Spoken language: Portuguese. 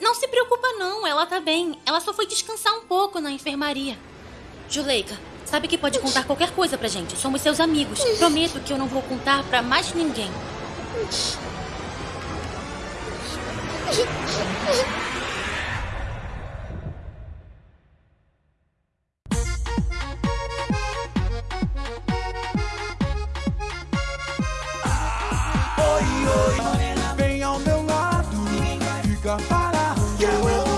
Não se preocupa não, ela tá bem. Ela só foi descansar um pouco na enfermaria. Juleika, sabe que pode contar qualquer coisa pra gente. Somos seus amigos. Prometo que eu não vou contar pra mais ninguém. Oi, oi, vem ao meu lado, fica parado. Yeah, well.